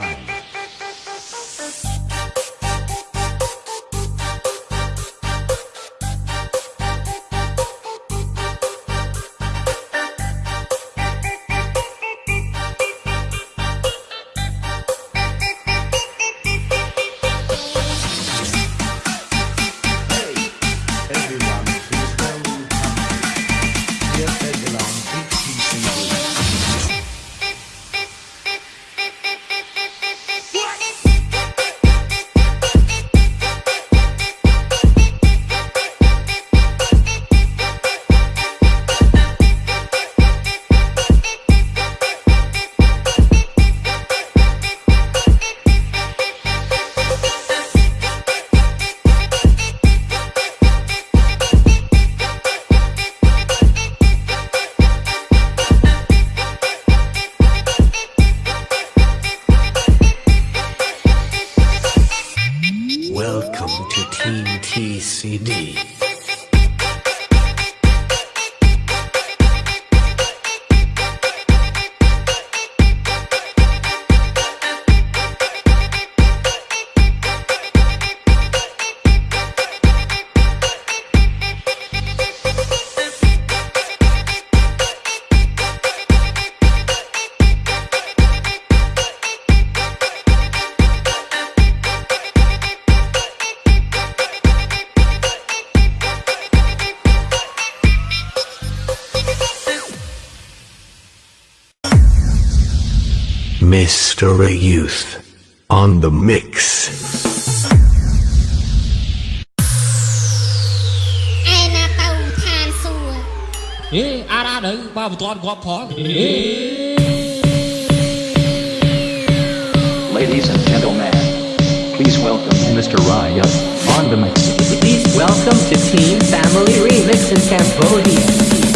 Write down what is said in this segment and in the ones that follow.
God. youth on the mix. Ladies and gentlemen, please welcome Mr. Raya on the mix. Please welcome to Team Family Remix in Cambodia.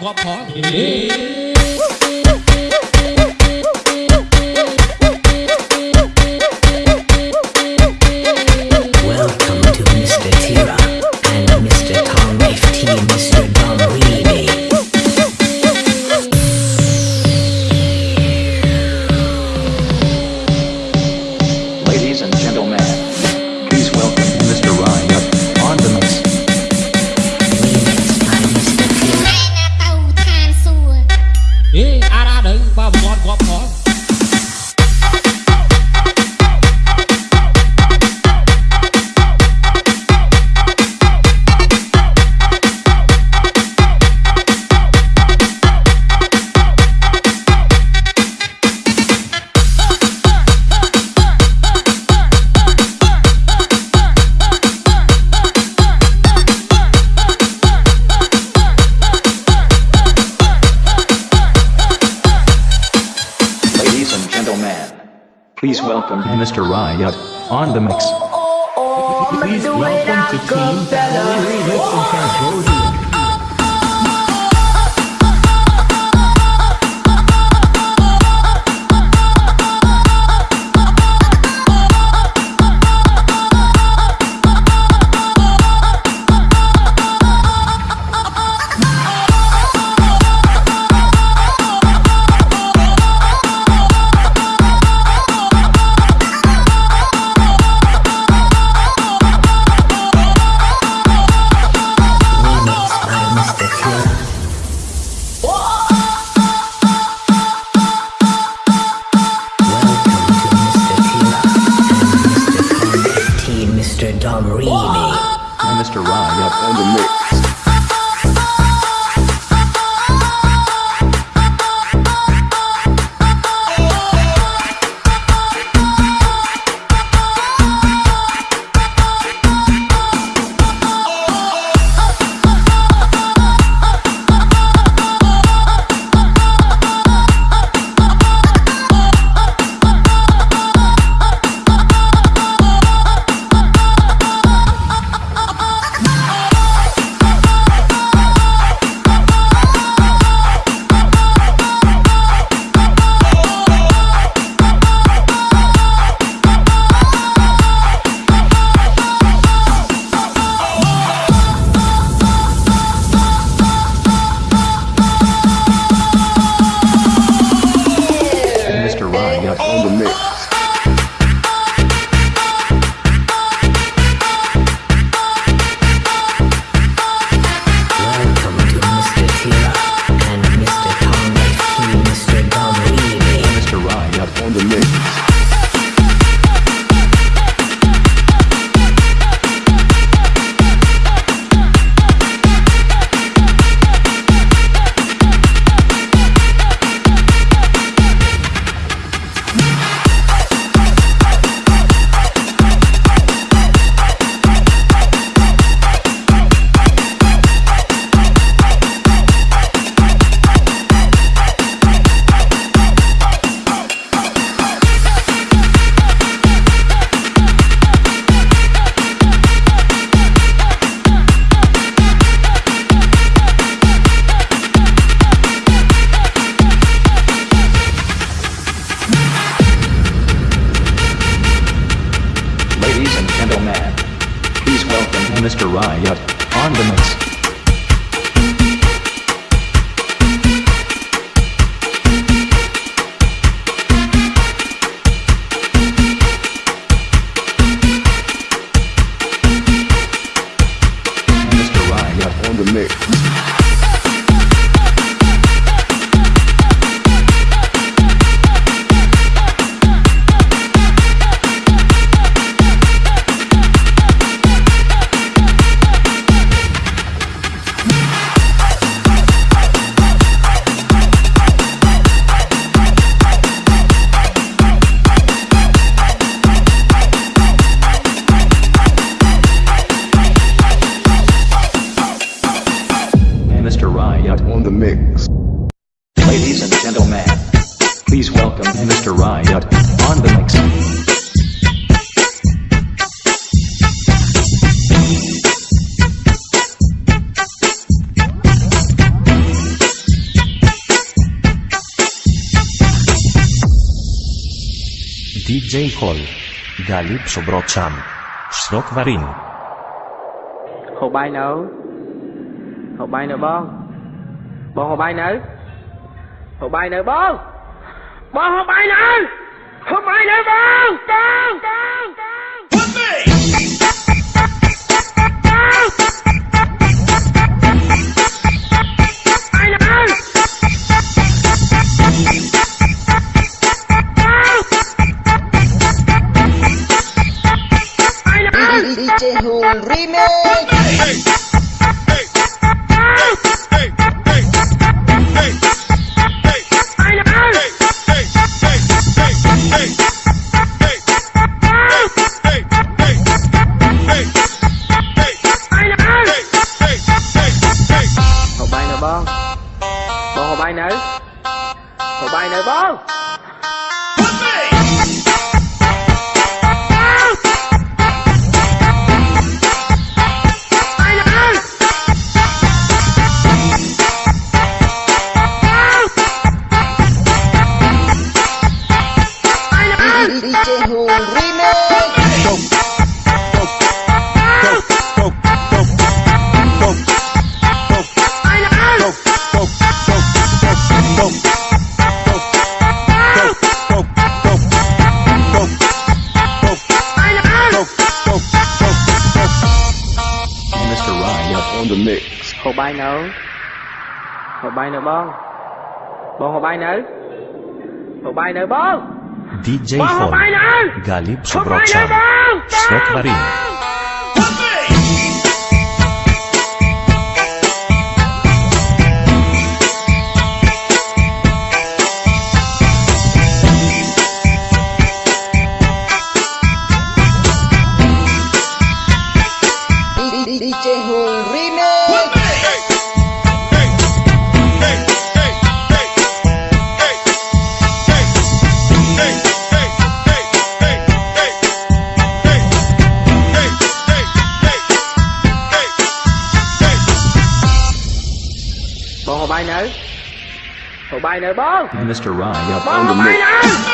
God, God, Stella. my yacht on the lakes. DJ Cole, Galip Sobrocham, Srok Varin. Hồ bay nấu Hồ bay nấu bông Bông hồ bay nấu Hồ bay nấu bông Bỏ hôm bay lên Hôm bay lên con Con Con Con With me DJ Hùng Remake Vâng Bộ hồ bay nữ Hồ bay nữ vâng DJ Hùng Remake បាយនៅហូបបាយនៅបងបងហូបបាយនៅហូបបាយនៅបង DJ Fon Galip Sobroczan Svet Marin Tụi bay nữa bố Mr. Ryan.